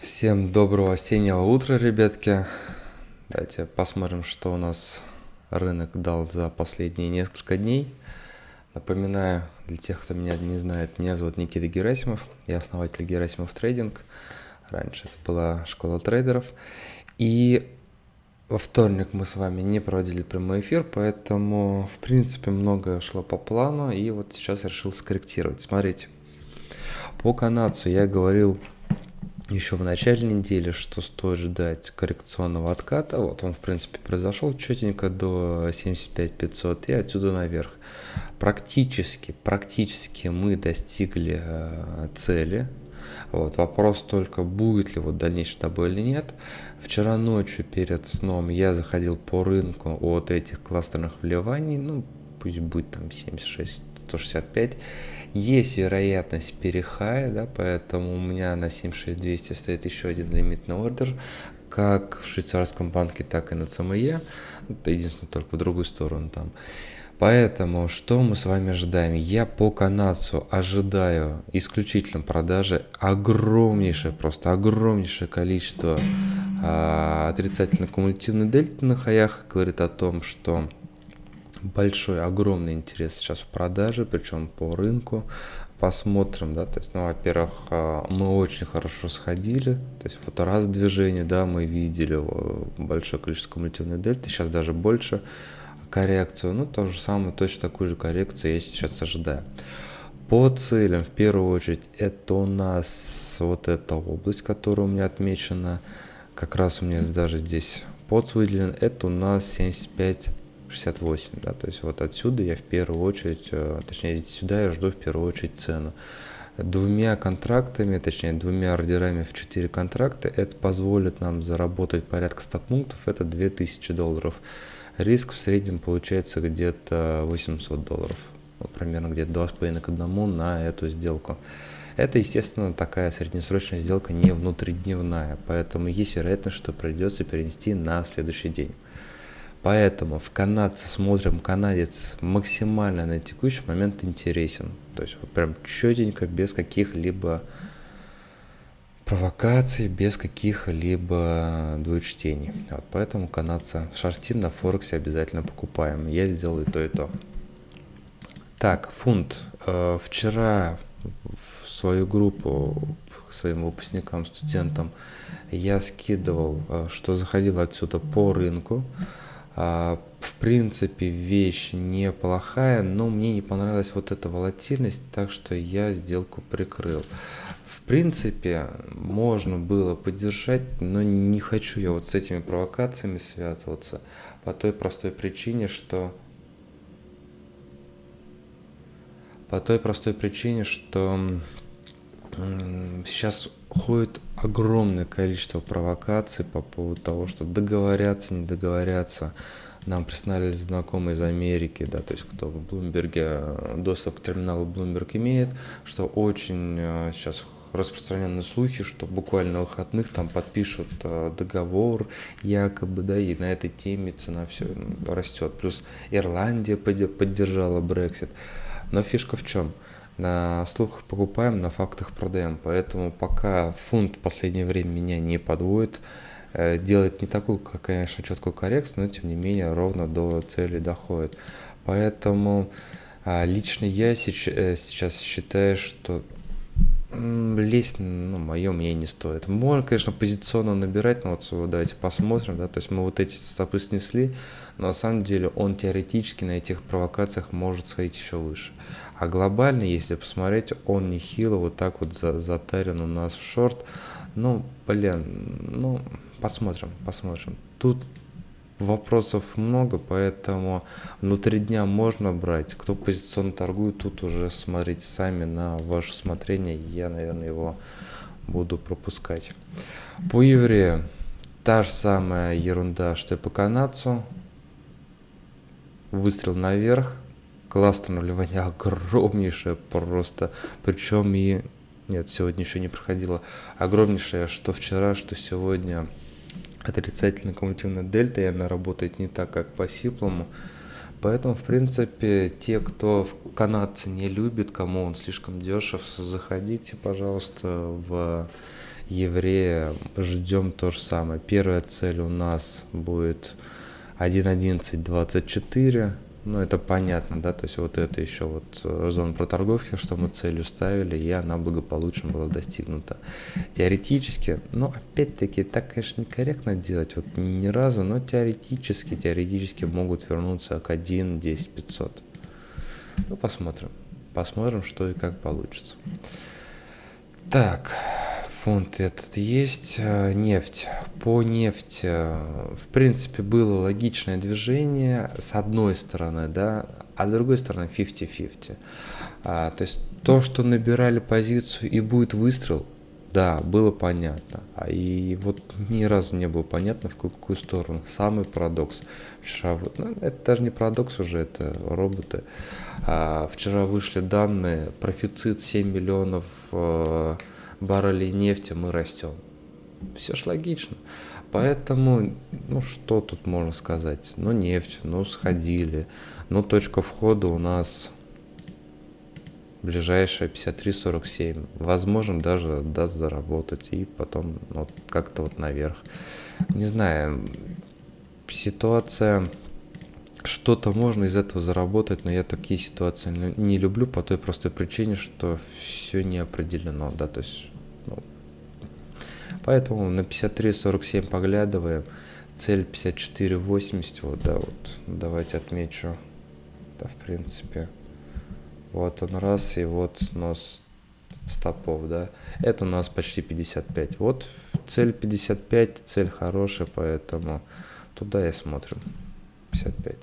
Всем доброго осеннего утра, ребятки. Давайте посмотрим, что у нас рынок дал за последние несколько дней. Напоминаю, для тех, кто меня не знает, меня зовут Никита Герасимов, я основатель Герасимов Трейдинг. Раньше это была школа трейдеров. И во вторник мы с вами не проводили прямой эфир, поэтому, в принципе, многое шло по плану, и вот сейчас решил скорректировать. Смотрите, по канадцу я говорил еще в начале недели, что стоит ждать коррекционного отката. Вот он, в принципе, произошел четенько до 75 500 и отсюда наверх. Практически, практически мы достигли э, цели. Вот, вопрос только, будет ли вот дальнейший добой или нет. Вчера ночью перед сном я заходил по рынку от этих кластерных вливаний, ну, пусть будет там 76 165. Есть вероятность перехая, да, поэтому у меня на 76200 стоит еще один лимитный ордер, как в швейцарском банке, так и на ЦМЕ. Единственное, только в другую сторону там. Поэтому что мы с вами ожидаем? Я по канадцу ожидаю исключительно продажи огромнейшее, просто огромнейшее количество а, отрицательно кумулятивной дельты на хаях. Говорит о том, что большой, огромный интерес сейчас в продаже, причем по рынку. Посмотрим, да, то есть, ну, во-первых, а, мы очень хорошо сходили, то есть вот раз движение, да, мы видели большое количество кумулятивной дельты, сейчас даже больше коррекцию, ну, то же самое, точно такую же коррекцию я сейчас ожидаю. По целям, в первую очередь, это у нас вот эта область, которая у меня отмечена, как раз у меня даже здесь под выделен, это у нас 75 68, да, то есть вот отсюда я в первую очередь, э, точнее сюда я жду в первую очередь цену. Двумя контрактами, точнее двумя ордерами в 4 контракта, это позволит нам заработать порядка 100 пунктов, это 2000 долларов. Риск в среднем получается где-то 800 долларов, примерно где-то 2,5 к 1 на эту сделку. Это, естественно, такая среднесрочная сделка не внутридневная, поэтому есть вероятность, что придется перенести на следующий день. Поэтому в канадце смотрим, канадец максимально на текущий момент интересен. То есть вот прям четенько, без каких-либо провокаций, без каких-либо двоечтений. Вот поэтому канадца шортим на Форексе обязательно покупаем. Я сделал и то, и то. Так, фунт. Э, вчера в свою группу своим выпускникам, студентам я скидывал, э, что заходил отсюда по рынку. А, в принципе, вещь неплохая, но мне не понравилась вот эта волатильность, так что я сделку прикрыл. В принципе, можно было поддержать, но не хочу я вот с этими провокациями связываться по той простой причине, что по той простой причине, что сейчас ходит огромное количество провокаций по поводу того, что договорятся, не договорятся. Нам прислали знакомые из Америки, да, то есть кто в Блумберге э, доступ к терминалу Bloomberg имеет, что очень э, сейчас распространены слухи, что буквально выходных там подпишут э, договор якобы, да, и на этой теме цена все растет. Плюс Ирландия поддержала Brexit. Но фишка в чем? На слухах покупаем, на фактах продаем. Поэтому пока фунт в последнее время меня не подводит, э, делает не такую, конечно, четкую коррекцию, но тем не менее ровно до цели доходит. Поэтому а, лично я э, сейчас считаю, что лезть, ну, мое мнение не стоит. Можно, конечно, позиционно набирать, но вот давайте посмотрим, да, то есть мы вот эти стопы снесли, но на самом деле он теоретически на этих провокациях может сходить еще выше. А глобально, если посмотреть, он нехило вот так вот затарен у нас в шорт. Ну, блин, ну, посмотрим, посмотрим. Тут вопросов много, поэтому внутри дня можно брать. Кто позиционно торгует, тут уже смотрите сами на ваше усмотрение. Я, наверное, его буду пропускать. По еврею та же самая ерунда, что и по канадцу. Выстрел наверх, классное наливание огромнейшее просто, причем и, нет, сегодня еще не проходило, огромнейшее, что вчера, что сегодня отрицательная кумулятивная дельта, и она работает не так, как по сиплому, Поэтому, в принципе, те, кто канадцы не любит, кому он слишком дешев, заходите, пожалуйста, в еврея ждем то же самое. Первая цель у нас будет 1.11.24. Ну, это понятно, да, то есть вот это еще вот э, зона проторговки, что мы целью ставили, и она благополучно была достигнута. Теоретически, ну, опять-таки, так, конечно, некорректно делать, вот ни разу, но теоретически, теоретически могут вернуться к 1, 10, 500. Ну, посмотрим. Посмотрим, что и как получится. Так, фонд этот есть, э, нефть. По нефти, э, в принципе, было логичное движение с одной стороны, да, а с другой стороны 50-50. А, то есть то, что набирали позицию и будет выстрел, да, было понятно. А и вот ни разу не было понятно, в какую сторону. Самый парадокс. Вчера, ну, это даже не парадокс уже, это роботы. А, вчера вышли данные, профицит 7 миллионов э, баррелей нефти, мы растем. Все ж логично. Поэтому, ну что тут можно сказать? Ну нефть, ну сходили. Ну точка входа у нас ближайшая 53.47. Возможно, даже даст заработать и потом ну, как-то вот наверх. Не знаю, ситуация что-то можно из этого заработать, но я такие ситуации не люблю по той простой причине, что все не определено, да, то есть, ну, поэтому на 53.47 поглядываем, цель 54.80, вот, да, вот, давайте отмечу, да, в принципе, вот он раз, и вот снос стопов, да, это у нас почти 55, вот цель 55, цель хорошая, поэтому туда и смотрим. 55.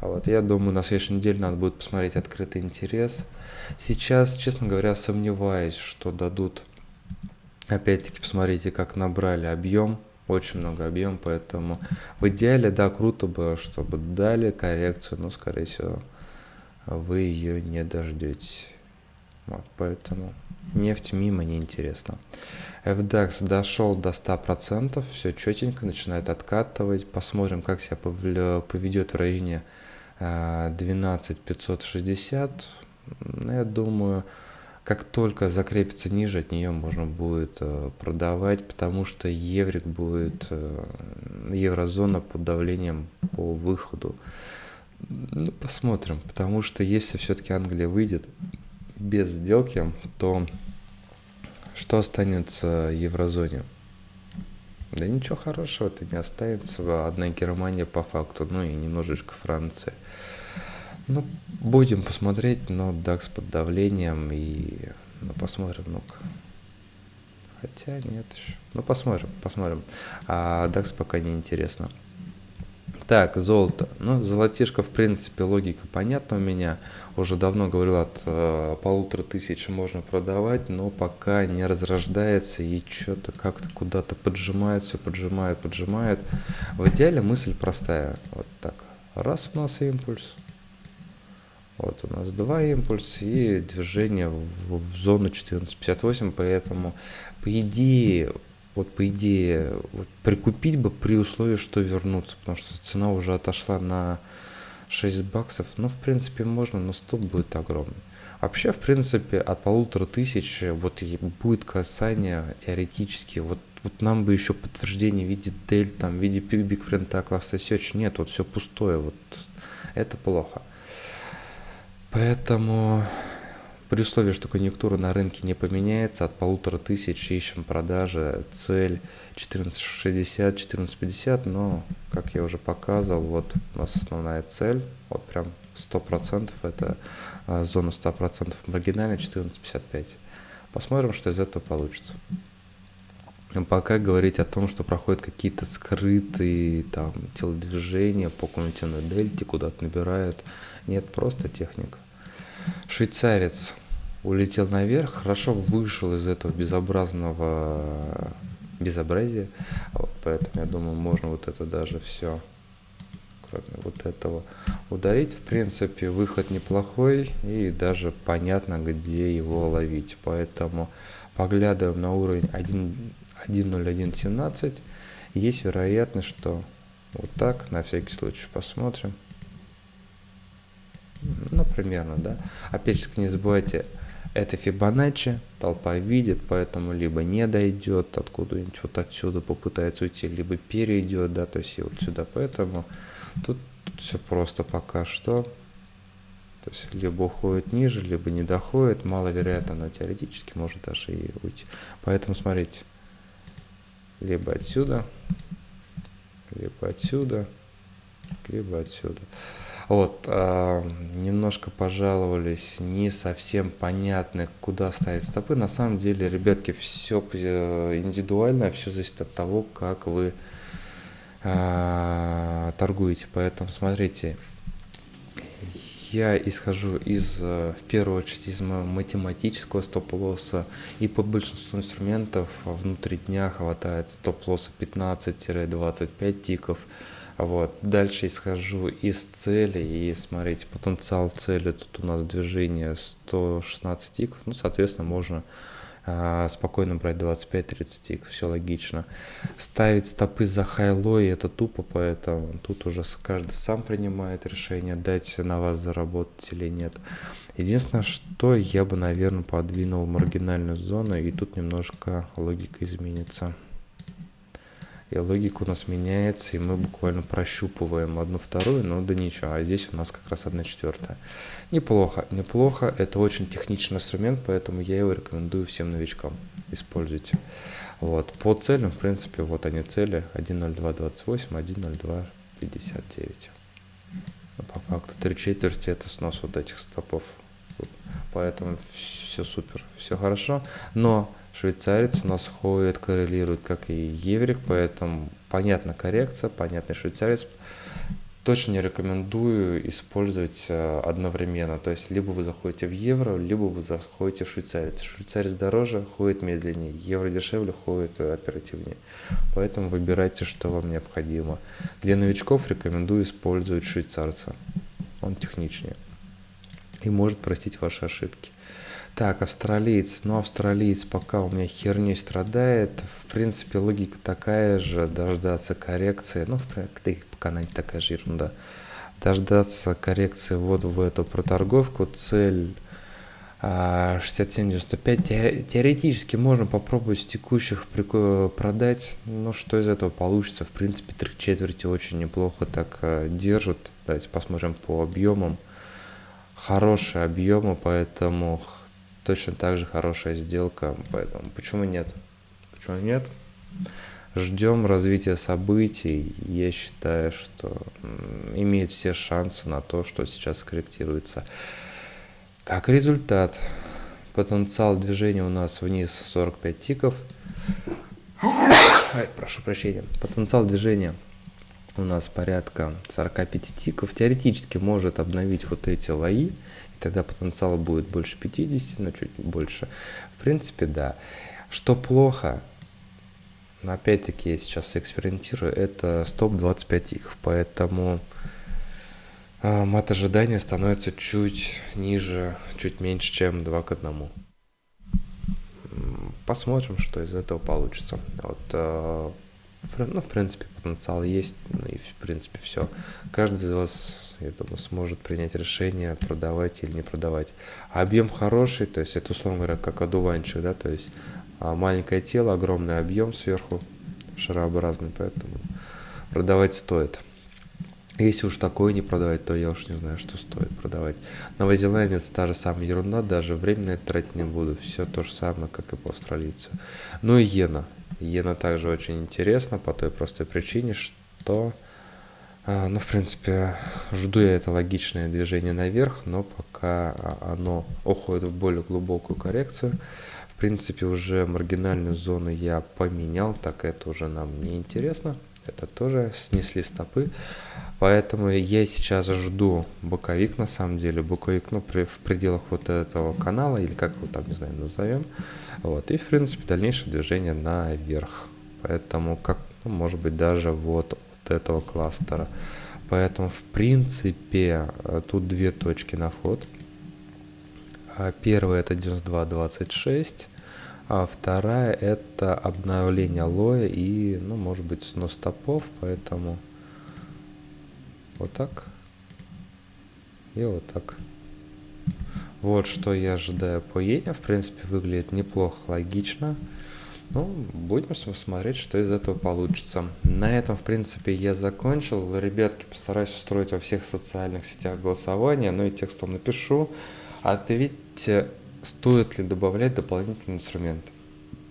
А вот я думаю, на следующей неделе надо будет посмотреть открытый интерес. Сейчас, честно говоря, сомневаюсь, что дадут. Опять-таки, посмотрите, как набрали объем. Очень много объем, поэтому в идеале, да, круто бы, чтобы дали коррекцию, но, скорее всего, вы ее не дождетесь. Вот, поэтому нефть мимо неинтересно. FDAX дошел до 100%, все четенько, начинает откатывать. Посмотрим, как себя поведет в районе 12560. Э, ну, я думаю, как только закрепится ниже, от нее можно будет э, продавать, потому что еврик будет, э, еврозона под давлением по выходу. Ну, посмотрим, потому что если все-таки Англия выйдет без сделки, то что останется еврозоне? Да ничего хорошего-то не останется. Одна Германия по факту, ну и немножечко Франция. Ну, будем посмотреть, но DAX под давлением и... Ну, посмотрим, ну-ка. Хотя нет еще. Ну, посмотрим, посмотрим. А DAX пока не интересно. Так, золото. Ну, золотишко, в принципе, логика понятна у меня. Уже давно говорил, от э, полутора тысяч можно продавать, но пока не разрождается и что-то как-то куда-то поджимает, все поджимает, поджимает. В идеале мысль простая. Вот так. Раз у нас импульс. Вот у нас два импульса и движение в, в зону 1458, поэтому по идее вот по идее вот, прикупить бы при условии, что вернуться, потому что цена уже отошла на 6 баксов. Ну, в принципе, можно, но стоп будет огромный. Вообще, в принципе, от полутора тысяч вот будет касание теоретически. Вот, вот нам бы еще подтверждение в виде дель, там, в виде пик френта класса search. Нет, вот все пустое. Вот это плохо. Поэтому при условии, что конъюнктура на рынке не поменяется, от полутора тысяч ищем продажи, цель 1460, 1450, но, как я уже показывал, вот у нас основная цель, вот прям 100%, это а, зона 100% маргинальная 1455. Посмотрим, что из этого получится. Пока говорить о том, что проходят какие-то скрытые там телодвижения по кумулятивной дельте, куда-то набирают, нет, просто техника. Швейцарец улетел наверх, хорошо вышел из этого безобразного безобразия. Вот, поэтому я думаю, можно вот это даже все, кроме вот этого, удалить. В принципе, выход неплохой и даже понятно, где его ловить. Поэтому поглядываем на уровень 1.0117. Есть вероятность, что вот так, на всякий случай посмотрим. Ну, примерно, да. Опять же, не забывайте, Это Фибоначчи, толпа видит, поэтому либо не дойдет откуда-нибудь вот отсюда попытается уйти, либо перейдет, да, то есть и вот сюда, поэтому тут, все просто пока что. То есть либо уходит ниже, либо не доходит, маловероятно, но теоретически может даже и уйти. Поэтому смотрите, либо отсюда, либо отсюда, либо отсюда. Вот, э, немножко пожаловались, не совсем понятно, куда ставить стопы. На самом деле, ребятки, все индивидуально, все зависит от того, как вы э, торгуете. Поэтому смотрите, я исхожу из, э, в первую очередь, из математического стоп-лосса, и по большинству инструментов внутри дня хватает стоп-лосса 15-25 тиков. Вот. Дальше исхожу из цели и смотрите, потенциал цели, тут у нас движение 116 тиков, ну, соответственно, можно спокойно брать 25-30 тиков, все логично. Ставить стопы за хайлой это тупо, поэтому тут уже каждый сам принимает решение, дать на вас заработать или нет. Единственное, что я бы, наверное, подвинул маргинальную зону, и тут немножко логика изменится и логика у нас меняется, и мы буквально прощупываем одну вторую, но да ничего, а здесь у нас как раз одна четвертая. Неплохо, неплохо, это очень техничный инструмент, поэтому я его рекомендую всем новичкам, используйте. Вот, по целям, в принципе, вот они цели, 1.0228, 1.0259. Но по факту три четверти это снос вот этих стопов, поэтому все супер, все хорошо, но Швейцарец у нас ходит, коррелирует, как и еврик, поэтому понятна коррекция, понятный швейцарец. Точно не рекомендую использовать э, одновременно. То есть, либо вы заходите в евро, либо вы заходите в швейцарец. Швейцарец дороже, ходит медленнее, евро дешевле, ходит оперативнее. Поэтому выбирайте, что вам необходимо. Для новичков рекомендую использовать швейцарца. Он техничнее и может простить ваши ошибки. Так, австралиец. Ну, австралиец пока у меня херней страдает. В принципе, логика такая же. Дождаться коррекции. Ну, в принципе, пока она не такая же ерунда. Дождаться коррекции вот в эту проторговку. Цель 67.95. Теоретически можно попробовать с текущих продать. Но что из этого получится? В принципе, три четверти очень неплохо так а, держат. Давайте посмотрим по объемам. Хорошие объемы, поэтому точно так же хорошая сделка, поэтому почему нет? Почему нет? Ждем развития событий. Я считаю, что имеет все шансы на то, что сейчас скорректируется. Как результат, потенциал движения у нас вниз 45 тиков. Ай, прошу прощения. Потенциал движения у нас порядка 45 тиков. Теоретически может обновить вот эти лои тогда потенциал будет больше 50, но чуть больше. В принципе, да. Что плохо, но опять-таки я сейчас экспериментирую, это стоп 25 тиков, поэтому э, мат ожидания становится чуть ниже, чуть меньше, чем 2 к 1. Посмотрим, что из этого получится. Вот, э, ну, в принципе, потенциал есть, ну и, в принципе, все. Каждый из вас, я думаю, сможет принять решение, продавать или не продавать. Объем хороший, то есть это, условно говоря, как одуванчик, да, то есть а, маленькое тело, огромный объем сверху, шарообразный, поэтому продавать стоит. Если уж такое не продавать, то я уж не знаю, что стоит продавать. Новозеландец та же самая ерунда, даже время на это тратить не буду. Все то же самое, как и по австралийцу. Ну и иена. Иена также очень интересна по той простой причине, что, а, ну, в принципе, жду я это логичное движение наверх, но пока оно уходит в более глубокую коррекцию, в принципе, уже маргинальную зону я поменял, так это уже нам не интересно. Это тоже снесли стопы. Поэтому я сейчас жду боковик, на самом деле, боковик, ну, при, в пределах вот этого канала, или как его там, не знаю, назовем. Вот, и, в принципе, дальнейшее движение наверх. Поэтому, как, ну, может быть, даже вот, вот этого кластера. Поэтому, в принципе, тут две точки на вход. А первая это 92.26, а вторая это обновление лоя и, ну, может быть, снос стопов, поэтому вот так и вот так. Вот что я ожидаю по иене. В принципе, выглядит неплохо, логично. Ну, будем смотреть, что из этого получится. На этом, в принципе, я закончил. Ребятки, постараюсь устроить во всех социальных сетях голосование, ну и текстом напишу. Ответьте, стоит ли добавлять дополнительный инструмент.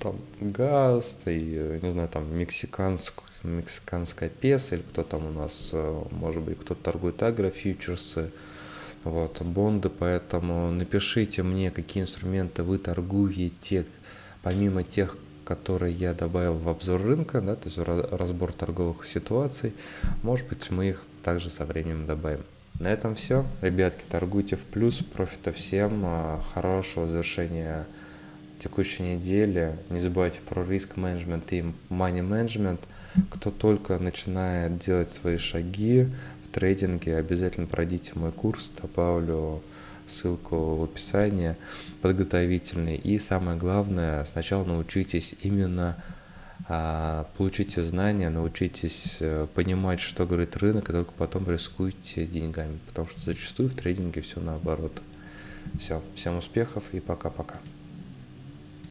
Там газ, и, не знаю, там мексиканскую мексиканская песо, или кто там у нас, э, может быть, кто-то торгует агрофьючерсы, вот, бонды, поэтому напишите мне, какие инструменты вы торгуете, помимо тех, которые я добавил в обзор рынка, да, то есть разбор торговых ситуаций. Может быть, мы их также со временем добавим. На этом все. Ребятки, торгуйте в плюс. Профита всем. А, хорошего завершения текущей недели. Не забывайте про риск менеджмент и money менеджмент. Кто только начинает делать свои шаги в трейдинге, обязательно пройдите мой курс. Добавлю ссылку в описании, подготовительный. И самое главное, сначала научитесь именно получите знания, научитесь э, понимать, что говорит рынок, и только потом рискуйте деньгами, потому что зачастую в трейдинге все наоборот. Все, всем успехов и пока-пока.